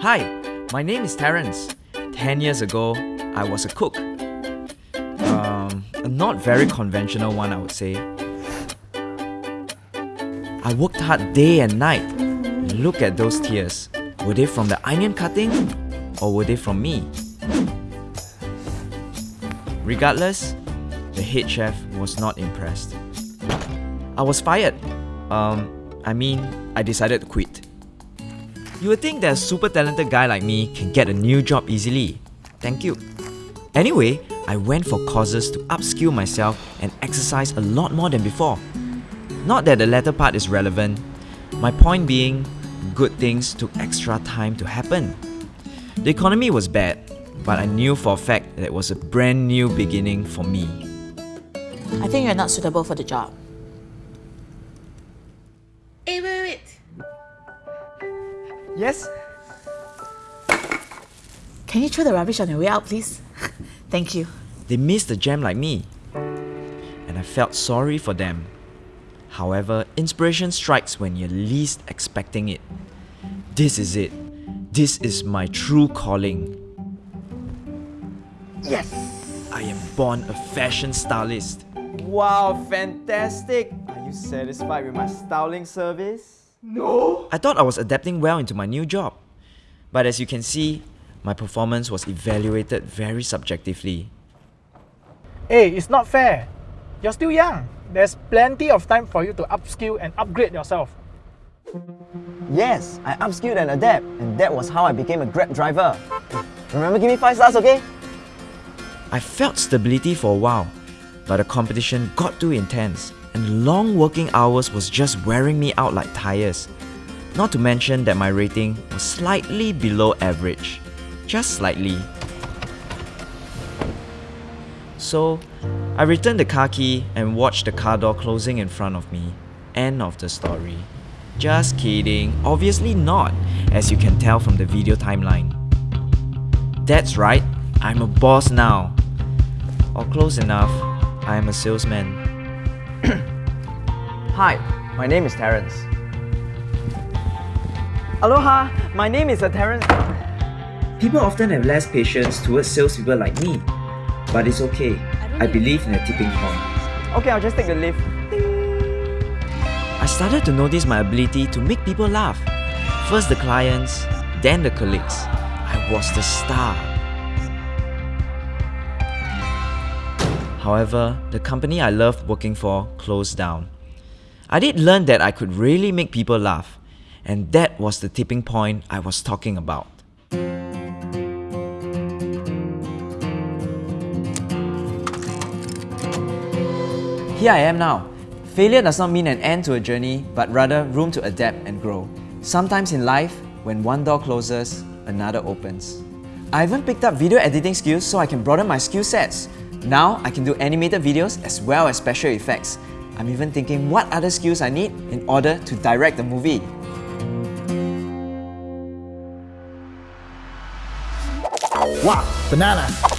Hi, my name is Terence. 10 years ago, I was a cook. Um, a not very conventional one, I would say. I worked hard day and night. Look at those tears. Were they from the onion cutting or were they from me? Regardless, the head chef was not impressed. I was fired. Um, I mean, I decided to quit. You would think that a super talented guy like me can get a new job easily. Thank you. Anyway, I went for courses to upskill myself and exercise a lot more than before. Not that the latter part is relevant. My point being, good things took extra time to happen. The economy was bad, but I knew for a fact that it was a brand new beginning for me. I think you're not suitable for the job. Yes? Can you throw the rubbish on your way out, please? Thank you. They missed the jam like me. And I felt sorry for them. However, inspiration strikes when you're least expecting it. This is it. This is my true calling. Yes! I am born a fashion stylist. Wow, fantastic! Are you satisfied with my styling service? No! I thought I was adapting well into my new job. But as you can see, my performance was evaluated very subjectively. Hey, it's not fair. You're still young. There's plenty of time for you to upskill and upgrade yourself. Yes, I upskilled and adapt, and that was how I became a Grab driver. Remember, give me 5 stars, okay? I felt stability for a while, but the competition got too intense, and long working hours was just wearing me out like tires. Not to mention that my rating was slightly below average. Just slightly. So, I returned the car key and watched the car door closing in front of me. End of the story. Just kidding, obviously not, as you can tell from the video timeline. That's right, I'm a boss now. Or close enough, I am a salesman. Hi, my name is Terence. Aloha, my name is uh, Terence. People often have less patience towards salespeople like me. But it's okay, I believe in a tipping point. Okay, I'll just take the lift. I started to notice my ability to make people laugh. First the clients, then the colleagues. I was the star. However, the company I loved working for closed down. I did learn that I could really make people laugh, and that was the tipping point I was talking about. Here I am now. Failure does not mean an end to a journey, but rather room to adapt and grow. Sometimes in life, when one door closes, another opens. I even picked up video editing skills so I can broaden my skill sets. Now I can do animated videos as well as special effects. I'm even thinking what other skills I need in order to direct the movie. Wow, banana.